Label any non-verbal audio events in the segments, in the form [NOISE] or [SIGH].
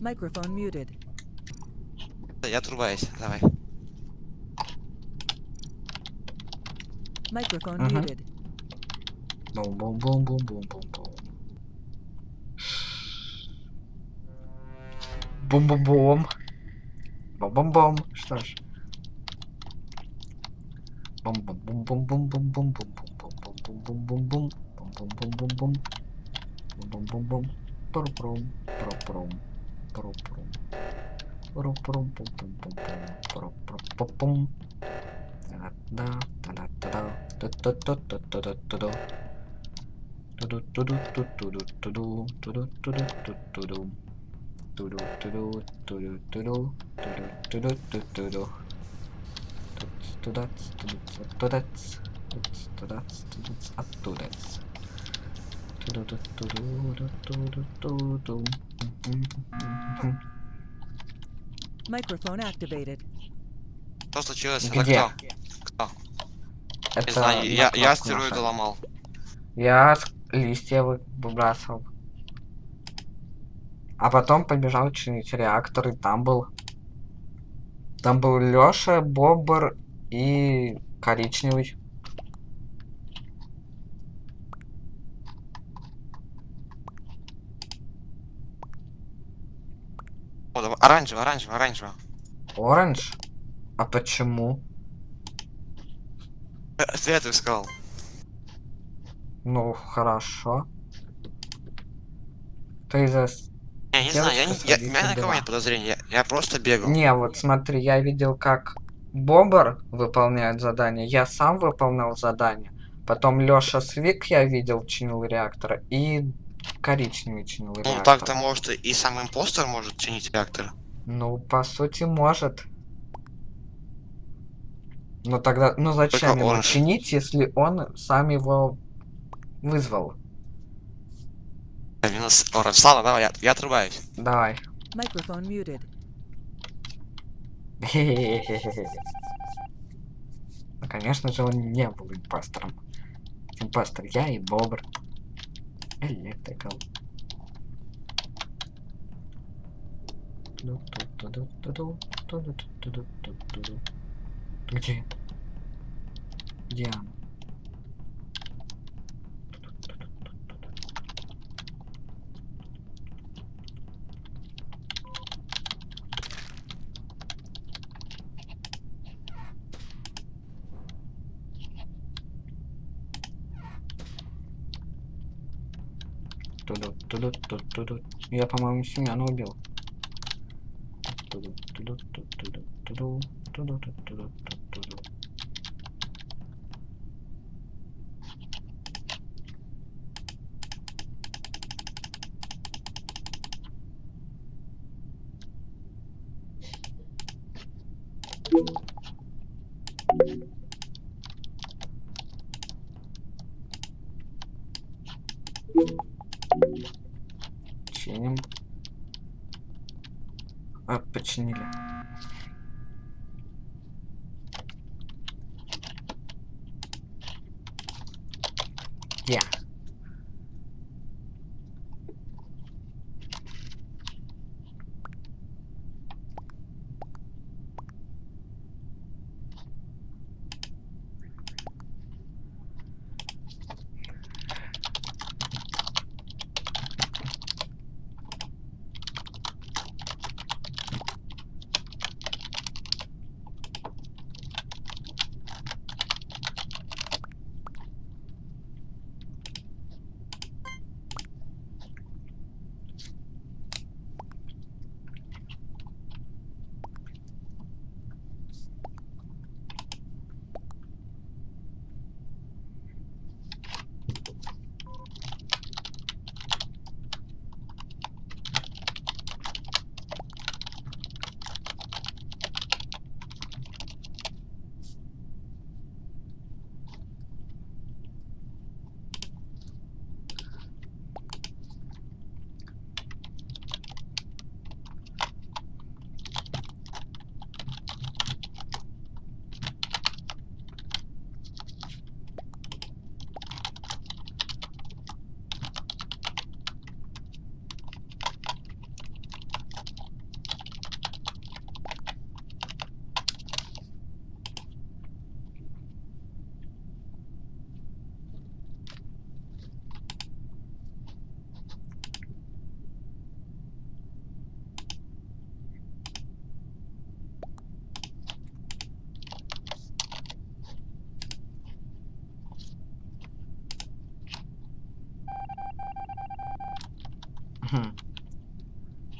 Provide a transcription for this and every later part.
Microphone muted. Я отрубаюсь, давай. Microphone Mhm. muted. Бум-бум-бум-бум-бум-бум-бум. Бум-бум-бум. Бум-бум-бум. Что ж. ポロポロポロポロンポンポンポンポンポロポロポポンタラッタタラッタダドッドッドッドッドッドッドドドッドドッドッドドッドドドドッドドッドッドドドドドドドドドドドドドドドドドダツドダツドダツドダツドダツドダツドダツドダツドダツドダツドダツドダツ Microphone activated. Что случилось? Где? Это кто? Кто? Не Это знаю, я, я астероиды ломал. Я листья вы- выбрасывал. А потом побежал чинить реактор, и там был... Там был Лёша, Бобр и коричневый. Оранжево, оранжево, оранжево. Оранж? А почему? Э, Фиолетовый сказал. Ну, хорошо. Ты за... Я не знаю, я, не, я, у меня на кого нет подозрений, я, я просто бегал. Не, вот смотри, я видел, как Бобр выполняет задание, я сам выполнял задание. Потом Лёша Свик я видел, чинил реактор, и коричневый чинил Ну реактор. так-то может и сам импостер может чинить реактор. Ну, по сути, может. Но тогда, ну зачем Только ему он чинить, если он сам его вызвал? Минус оранж. Ладно, давай, я, я отрубаюсь. Давай. Microphone muted. [LAUGHS] Ну, конечно же, он не был импостером. Импостер я и Бобр. Электрикал. Где? Где она? tu du, tu, tu, du. Ja, по-моему, Семена убил. Thank you. Починили.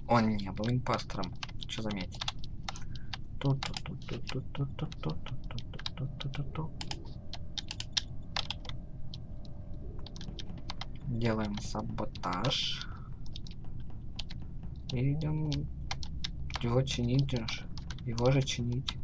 Он не был импостером. Что заметить? Делаем саботаж. И идем его чинить уже. Его же чинить.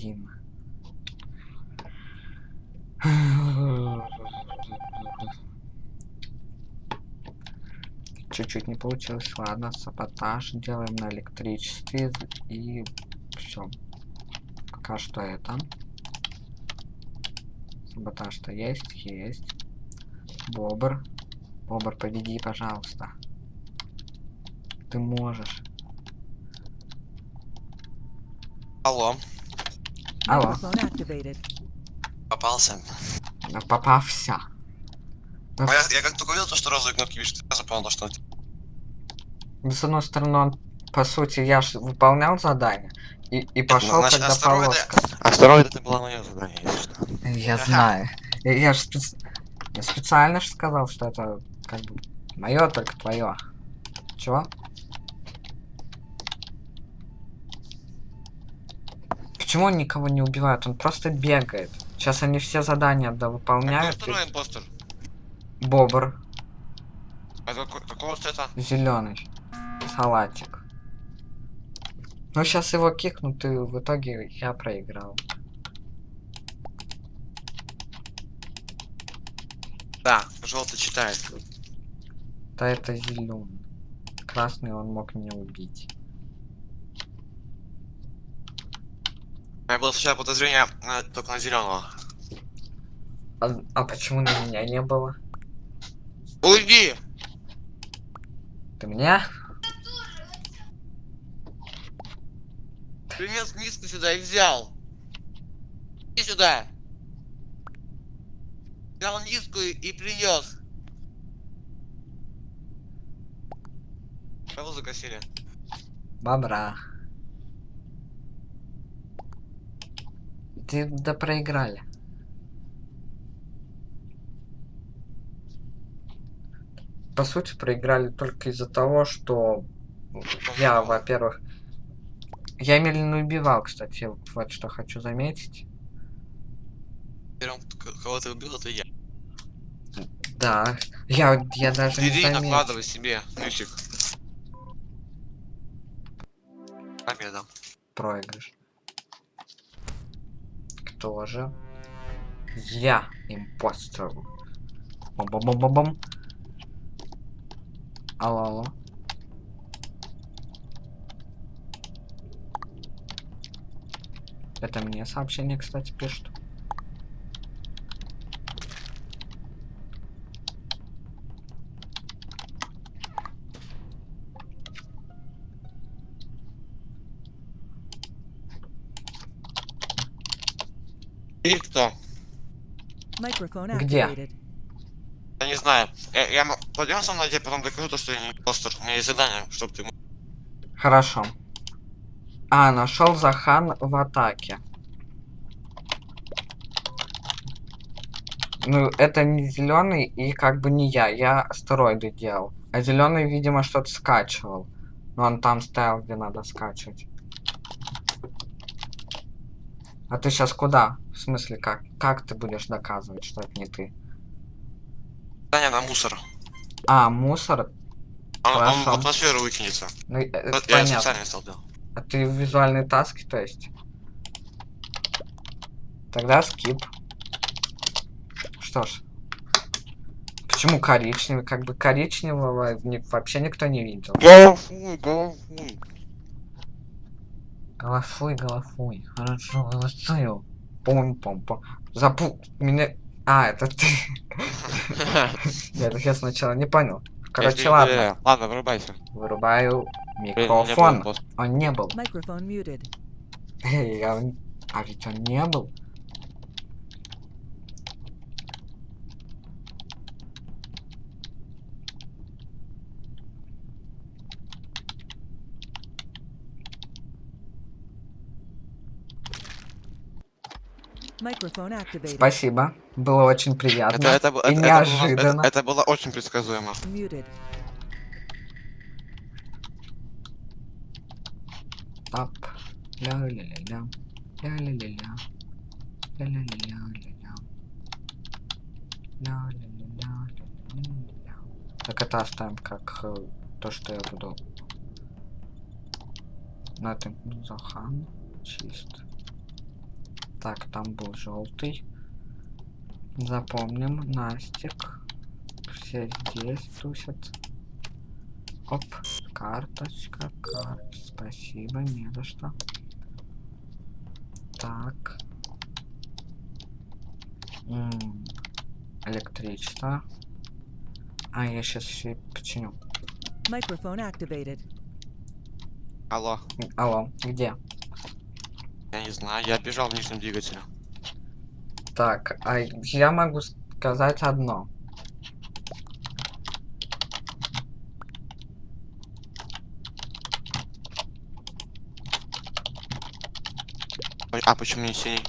Блин. Чуть-чуть не получилось. Ладно, саботаж делаем на электричестве и все. Пока что это. Саботаж-то есть, есть. Бобр. Бобр, победи, пожалуйста. Ты можешь. Алло, Алло. Попался. Попався. Ну, А я, я как только увидел то, что розовые кнопки видишь, сразу понял, то, что Ну, с одной стороны, он, по сути, я ж выполнял задание и, и пошел, значит, когда астероиды- полоска. Астероид это было мое задание, если что. Я Ага. знаю. Я, я ж спец- я специально же сказал, что это как бы мое, только твое. Чего? Почему он никого не убивает? Он просто бегает. Сейчас они все задания А довыполняют. кто второй импостер? Бобр А какой- какого цвета? зеленый. Салатик. Ну сейчас его кикнут, и в итоге я проиграл. Да, желтый читает. Да это зеленый. Красный он мог меня убить. Меня было сначала подозрение на- только на зеленого. А, а почему на меня не было? Уйди! Ты меня? Принес миску сюда и взял. Иди сюда. Взял миску и, и принес. Кого закосили? Бобра. Ты да проиграли. По сути, проиграли только из-за того, что я, во-первых, я медленно убивал, кстати, вот что хочу заметить. Первым, кого ты убил, это я. Да, я, я даже не Иди заметил. накладывай себе, ключик. Победа. проигрыш. Тоже. Я импостер. Бом-бом-бом-бом. Алло, алло. Это мне сообщение, кстати, пишут. И кто? Где? Я не знаю. Я, я пойдем со мной, я тебе потом докажу то, что я не импостер. У меня есть задание, чтобы ты... Хорошо. А, нашел Захан в атаке. Ну, это не зеленый и как бы не я. Я астероиды делал. А зеленый, видимо, что-то скачивал. Но он там стоял, где надо скачивать. А ты сейчас куда? В смысле, как? Как ты будешь доказывать, что это не ты? Задание на мусор. А, мусор? Он, он в атмосферу выкинется. Ну, это Я понятно. специально стал делать. А ты визуальные таски, то есть? Тогда скип. Что ж. Почему коричневый? Как бы коричневого вообще никто не видел. Голосуй, голосуй. Хорошо, голосую. пом Запу... Меня... А, это ты. Я, я сначала не понял. Короче, ладно. Ладно, вырубайся. Вырубаю микрофон. Он не был. Microphone muted. Эй, а ведь он не был. Спасибо. Было очень приятно. Это, это, и это, неожиданно. это, это было очень предсказуемо. Muted. Ап. Ля-ля-ля-ля. Ля-ля-ля-ля. Ля-ля-ля-ля-ля. Ля-ля-ля-ля-ля-ля-ля. Так это оставим как э, то, что я буду. На этом Захан. Чист. Так, там был желтый. Запомним. Настик. Все здесь тусят. Оп. Карточка, карт. Спасибо, не за что. Так. М, Электричество. А, я сейчас еще починю. Microphone activated. Алло. М, Алло, где? Я не знаю, я бежал в нижнем двигателе. Так, а я могу сказать одно. А почему не синий?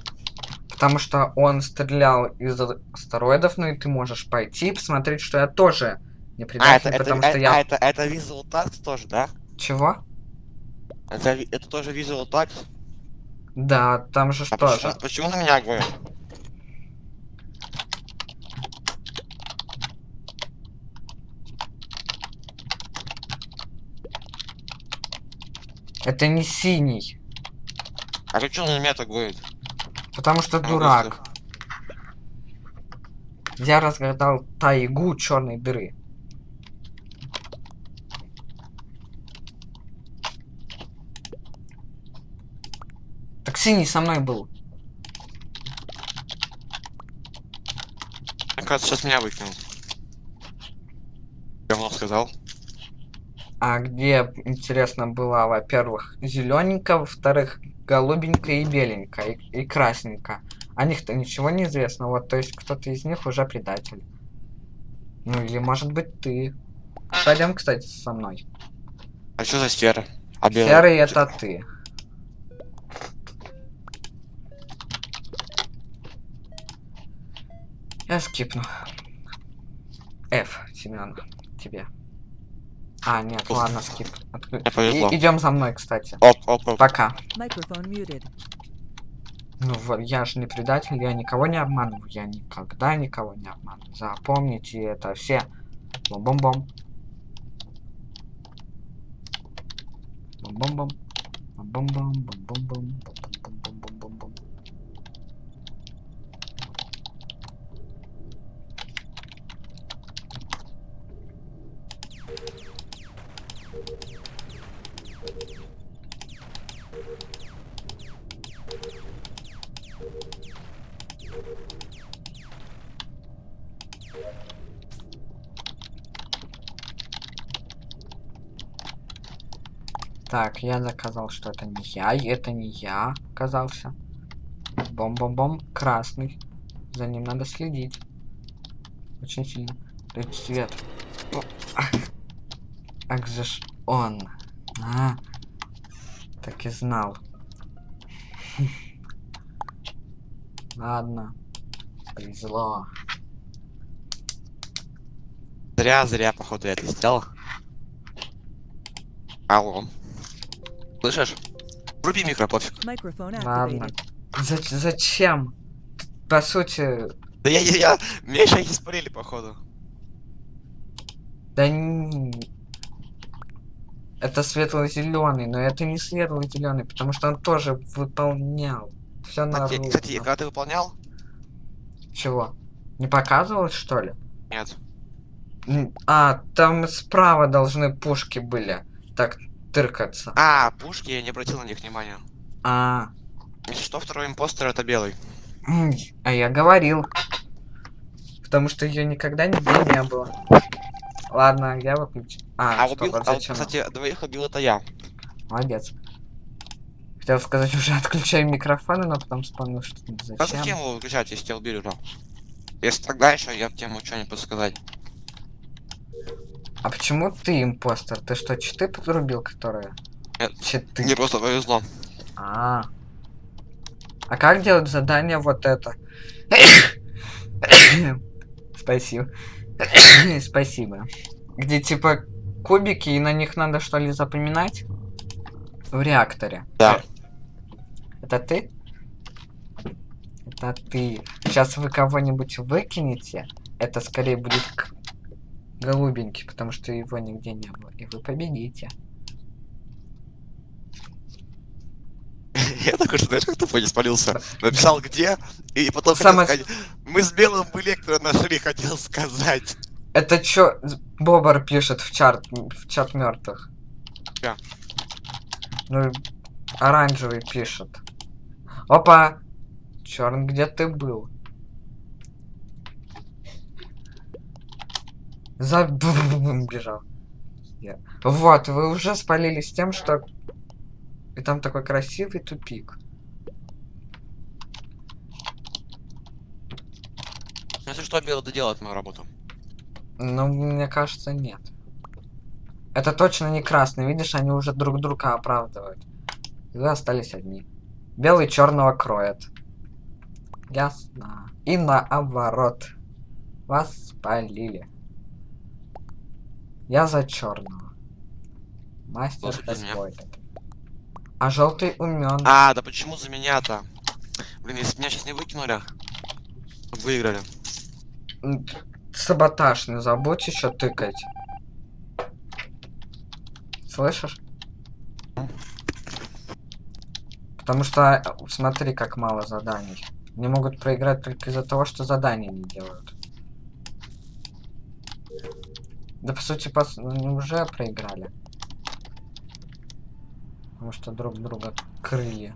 Потому что он стрелял из астероидов, ну и ты можешь пойти и посмотреть, что я тоже не А, предатель, это, это, потому э- что я... а, это, это Visual Tax тоже, да? Чего? Это, это тоже Visual Tax? Да, там же А что почему, же? почему на меня говорят? Это не синий. А почему на меня так говорит? Потому что А, дурак. Я разгадал тайгу черной дыры. Синий со мной был. Мне кажется, сейчас меня выкинул. Говно сказал. А где, интересно, была, во-первых, зелененькая, во-вторых, голубенькая и беленькая, и, и красненькая. О них-то ничего не известно, вот, то есть кто-то из них уже предатель. Ну или может быть ты. Пойдем, кстати, со мной. А что за серый? А белый? Серый это ты. Я скипну. F, Семен, тебе. А, нет, ладно, скип. Отк- Мне повезло. И- идем за мной, кстати. Оп, оп, оп. Пока. Microphone muted. Ну вот, я же не предатель, я никого не обманываю, я никогда никого не обманываю. Запомните это все. Бом-бом-бом. Бом-бом-бом. Бом-бом-бом. Так, я доказал, что это не я, это не я оказался. Бом-бом-бом, красный. За ним надо следить. Очень сильно. Тут свет. Ах же ж он. А, так и знал. [LAUGHS] Ладно. Повезло. Зря, зря, походу, я это сделал. Алло. Слышишь? Вруби микро, пофиг. Ладно. Зач- зачем? По сути, Да я, я, я, меня еще не спалили, походу. да н- это светло-зеленый, но это не светло-зеленый, потому что он тоже выполнял. Все на Кстати, кстати, когда ты выполнял? Чего? Не показывалось, что ли? Нет. А, там справа должны пушки были. Так, тыркаться. А, пушки, я не обратил на них внимания. А, Если что, второй импостер это белый. а я говорил. Потому что ее никогда нигде не было. Ладно, я выключу. А, А, стоп, убил, а а вот, зачем? кстати, двоих убил это я. Молодец. Хотел сказать, [LAUGHS] уже отключаю микрофоны, но потом вспомнил, что А зачем. зачем его выключать, если тебя убили уже? Если тогда еще я тему что-нибудь подсказать. А почему ты импостер? Ты что, читы подрубил, которые? Нет. Читы. Мне просто повезло. А. А как делать задание вот это? Спасибо. Спасибо. Где типа кубики, и на них надо что ли запоминать? В реакторе. Да. Это ты? Это ты. Сейчас вы кого-нибудь выкинете, это скорее будет голубенький, потому что его нигде не было. И вы победите. Я такой, что знаешь, как тупо не спалился. Написал где, и потом Самое- сказать, мы с белым электро нашли, хотел сказать. Это чё Бобр пишет в чат в чат мертвых? Я. Ну, оранжевый пишет. Опа! Черн, где ты был? За [LAUGHS] бежал. Я- Вот, вы уже спалились тем, что и там такой красивый тупик. Если что, белый доделает мою работу. Ну, мне кажется, нет. Это точно не красный. Видишь, они уже друг друга оправдывают. Вы остались одни. Белый черного кроет. Ясно. И наоборот. Вас спалили. Я за черного. Мастер какой-то. А желтый умен. А, да почему за меня-то? Блин, если меня сейчас не выкинули, выиграли. Саботаж, не забудь еще тыкать. Слышишь? Потому что, э, смотри, как мало заданий. Не могут проиграть только из-за того, что задания не делают. Да, по сути, пос... ну, они уже проиграли. Потому что друг друга крыли.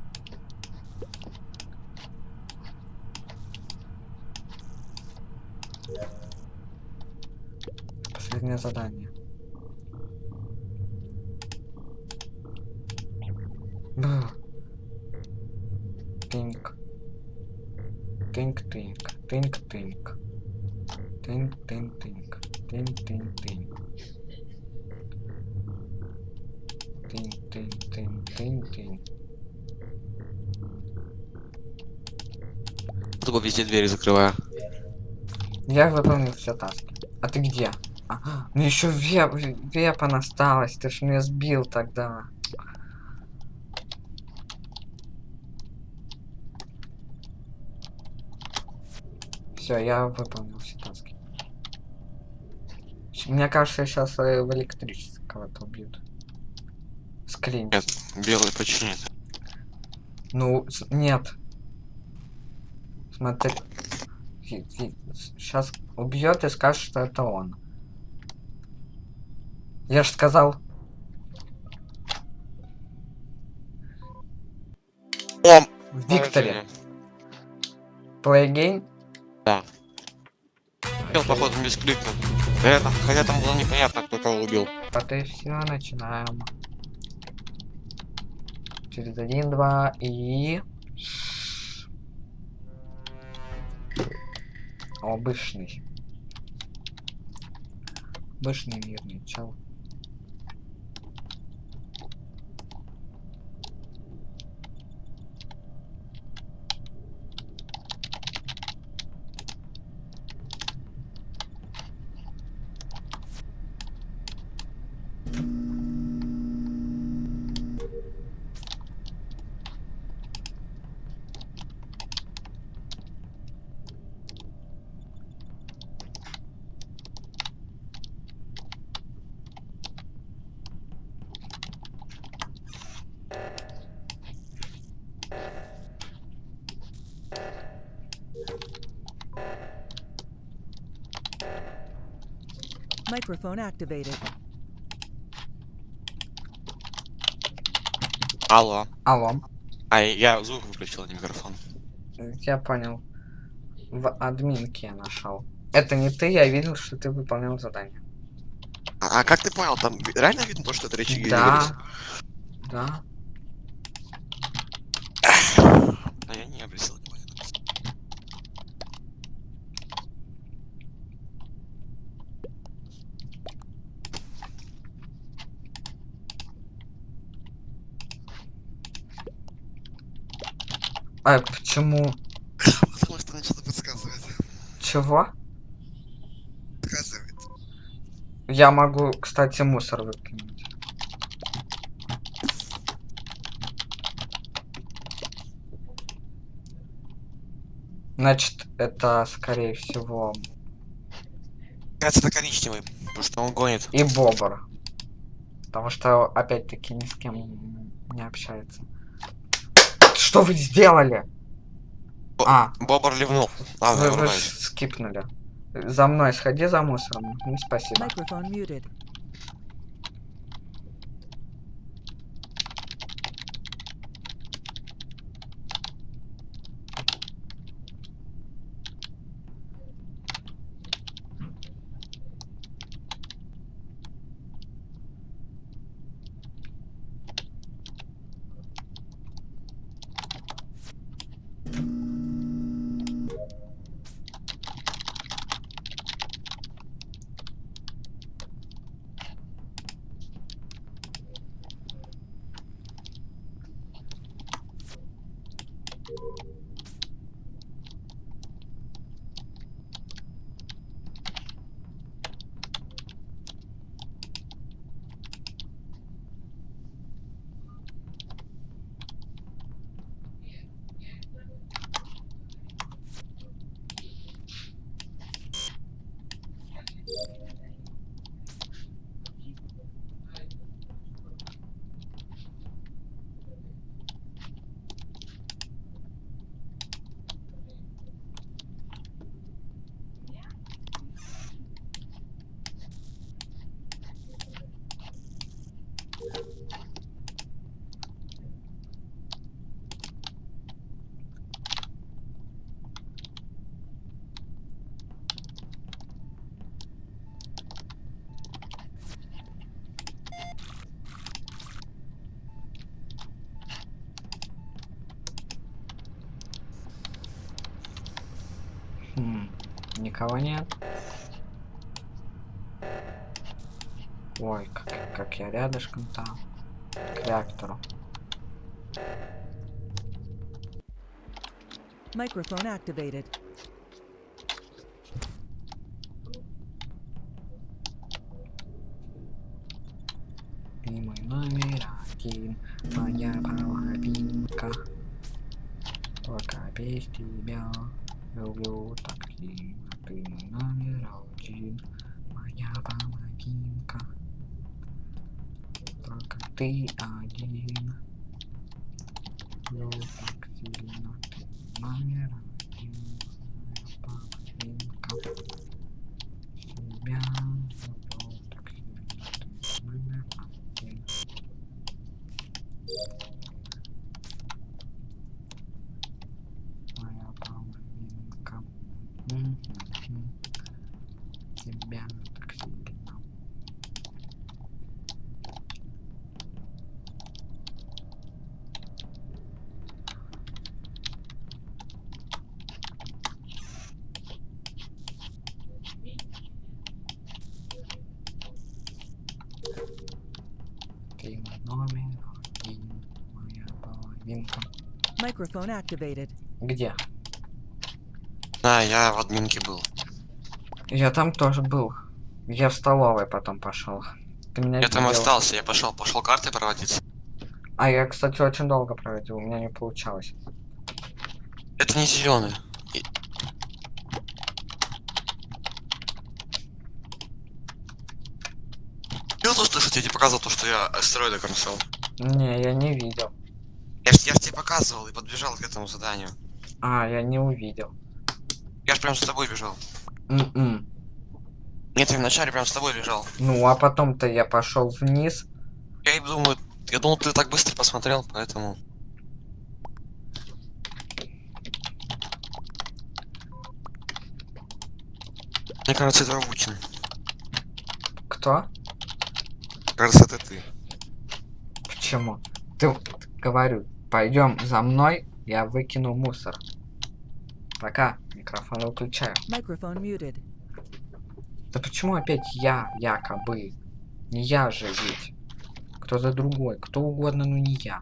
Последнее задание. Бр. Тынк. Тынк-тынк. Везде двери закрываю. Я выполнил все таски. А ты где? А, ну еще веп, вепан осталось, ты ж меня сбил тогда. Все, я выполнил все таски. Мне кажется, сейчас в электричестве кого-то убьют. Скрин. Нет, белый починит. Ну, нет. Смотри. Сейчас убьет и скажет, что это он. Я же сказал. О, Викторе. Play again? Бел, походу, без кликнул. Это, хотя там было непонятно, кто кого убил. Вот и все, начинаем. Через один, два и... Обычный. Обычный мирный чел. Microphone activated. Алло. Алло. А, я звук выключил, а не микрофон. Я понял. В админке я нашел. Это не ты, я видел, что ты выполнял задание. А, а как ты понял, там реально видно то, что это речи Да. Да. А я не обратил внимания. А почему? Потому что начал подсказывать. Чего? Подсказывает. Я могу, кстати, мусор выкинуть. Значит, это, скорее всего, Кажется, это коричневый, потому что он гонит. и бобр. Потому что, опять-таки, ни с кем не общается. Что вы сделали? Бо- А, Бобр ливнул. Ладно, вы, вы скипнули. За мной сходи за мусором. Ну, спасибо. Microphone muted. Хм, никого нет. Ой, как, как я рядышком там. К реактору. Microphone activated. Мой номер один, моя половинка. Только без тебя люблю так сильно. Ты мой номер один, моя половинка. Только ты один. Люблю так сильно. Ты номер один, моя половинка. Тебя люблю так сильно. Ты номер один. Моя половинка. Мгм. Тебя так сильно. Microphone activated. Где? Да, я в админке был. Я там тоже был. Я в столовой потом пошел. Ты меня Я там видел? остался, я пошел, пошел карты проводить. А я, кстати, очень долго проводил, у меня не получалось. Это не зеленый. Видел то, что, я тебе показывал, то, что я астероиды кромсал? Не, я не видел. Показывал и подбежал к этому заданию. А, я не увидел. Я ж прям за тобой бежал. М-м. Нет, я вначале прям с тобой бежал. Ну, а потом-то я пошел вниз. Я и думаю, я думал, ты так быстро посмотрел, поэтому... Мне кажется, это Рабутин. Кто? Кажется, это ты. Почему? Ты говорю, пойдем за мной, я выкину мусор. Пока, микрофон выключаю. Microphone muted. Да почему опять я, якобы? Не я же ведь. Кто-то другой, кто угодно, но не я.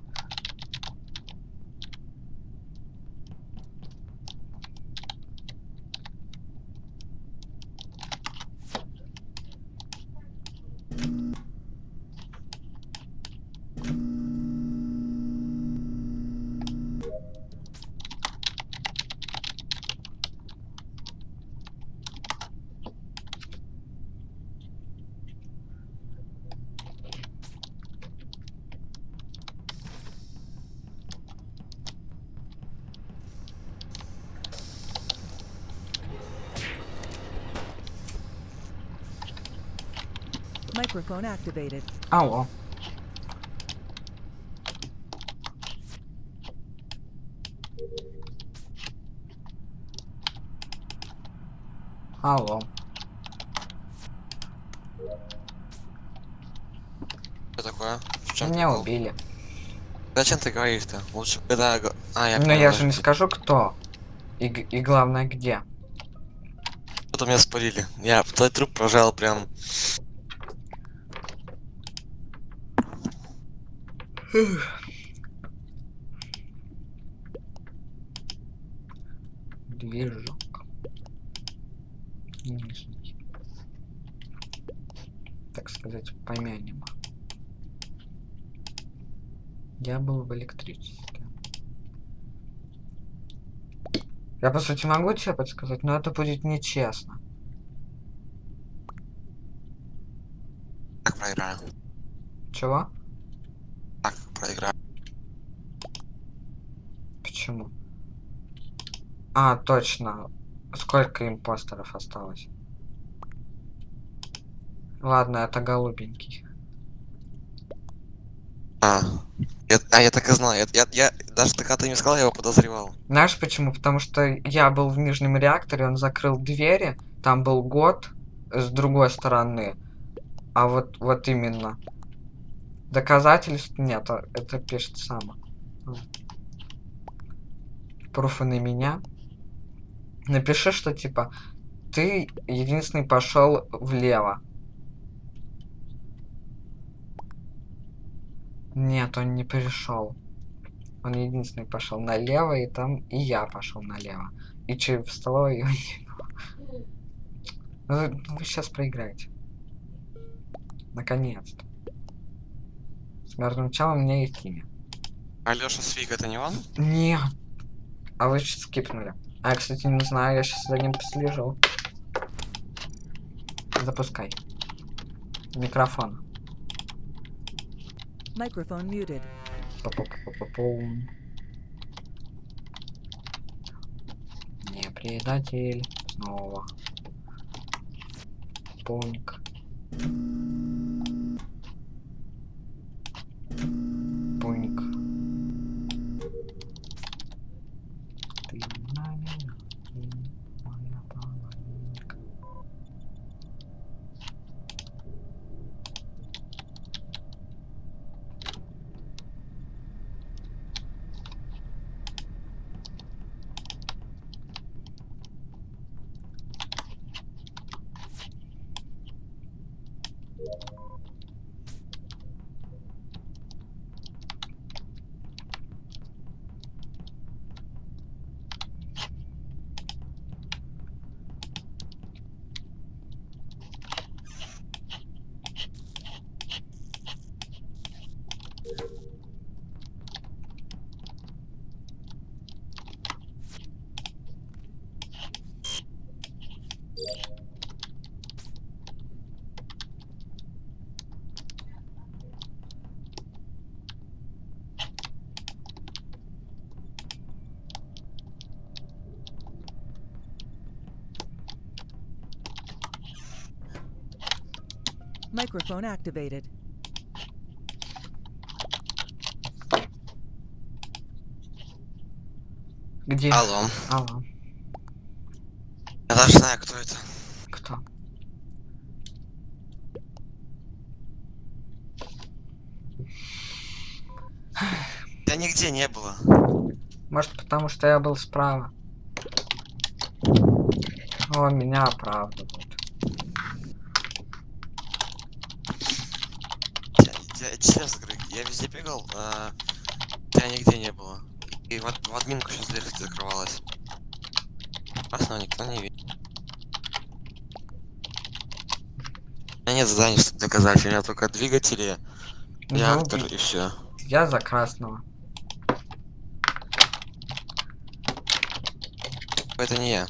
Microphone activated. Алло. Алло. Что такое? В чем Меня прикол? убили. Зачем ты говоришь-то? Лучше когда... А, я Но понял, я же не скажу, кто. И, г- и главное, где. Что-то меня спалили. Я твой труп прожал прям... Движок. Нижний. Так сказать, помянем. Я был в электричестве. Я, по сути, могу тебе подсказать, но это будет нечестно. Так проиграю. Чего? Так проиграю. Почему? А, точно. Сколько импостеров осталось? Ладно, это голубенький. А, я, а я так и знал. Я, я, я- даже когда ты мне сказал, я его подозревал. Знаешь почему? Потому что я был в нижнем реакторе, он закрыл двери, там был год с другой стороны. А вот, вот именно. Доказательств нет, это пишет само. Пруфы на меня. Напиши, что типа ты единственный пошел влево. Нет, он не пришел. Он единственный пошел налево, и там и я пошел налево. И че в столовой его [LAUGHS] не было. Ну, Вы, сейчас проиграете. Наконец-то. С мертвым челом у меня есть имя. Алёша Свик, это не он? Нет. А вы сейчас скипнули. А я, кстати, не знаю, я сейчас за ним послежу. Запускай. Микрофон. Microphone muted. Па-па-па-па-пум. Не предатель. Снова. Поник. Microphone activated. Где? Алло. Алло. Я даже знаю, кто это. Кто? Я нигде не было. Может, потому что я был справа. Он меня оправдывает. Я, я честно говорю, я везде бегал, а тебя нигде не было. И вот в админку сейчас дверь закрывалась. Красного никто не видит. У меня нет заданий, чтобы доказать. У меня только двигатели, Ну, реактор и все. Я за красного. Это не я.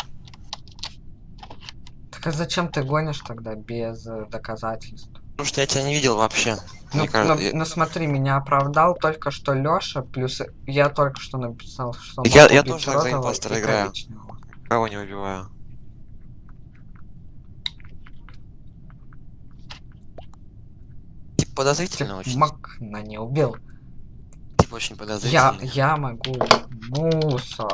Так а зачем ты гонишь тогда без э, доказательств? Потому что я тебя не видел вообще. Ну, кажется, ну, я- ну смотри, меня оправдал только что Лёша, плюс я только что написал, что Я- я тоже за импостера играю. коричневого. Кого не убиваю. Типа подозрительно очень. Макна не убил. Типа очень Я, подозрительно. я могу мусор.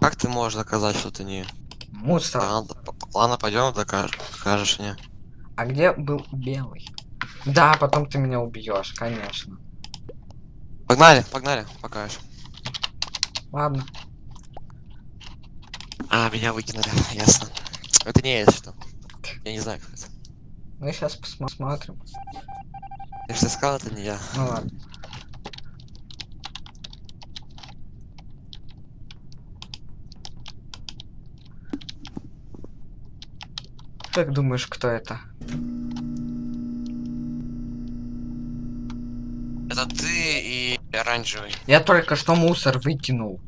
Как ты можешь доказать, что ты не... Мусор. Ладно, ладно пойдем, докажешь, покажешь мне. А где был белый? Да, потом ты меня убьешь, конечно. Погнали, погнали, покажешь. Ладно. А, меня выкинули, ясно. Это не я, если что. Я не знаю, кто это. Ну сейчас посмотрим. Я же сказал, это не я. Ну ладно. Как думаешь, кто это? Это ты и оранжевый. Я только что мусор выкинул.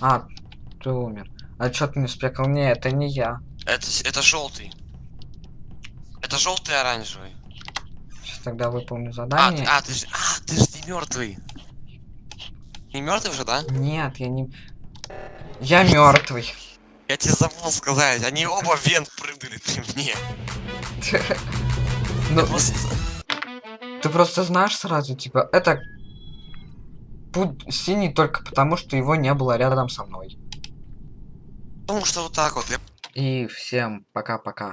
А, ты умер. А чё ты не спекал? Не, это не я. Это, это желтый. Это желтый оранжевый. Сейчас тогда выполню А, ты, задание. а, ты же, а, ты же не мертвый. Не мертвый уже, да? Нет, я не... Я мертвый. Я тебе забыл сказать, они оба вент прыгнули при мне. [LAUGHS] Ну, просто- ты просто знаешь сразу, типа, это... Путь синий только потому, что его не было рядом со мной. Потому что вот так вот. Я И всем пока-пока.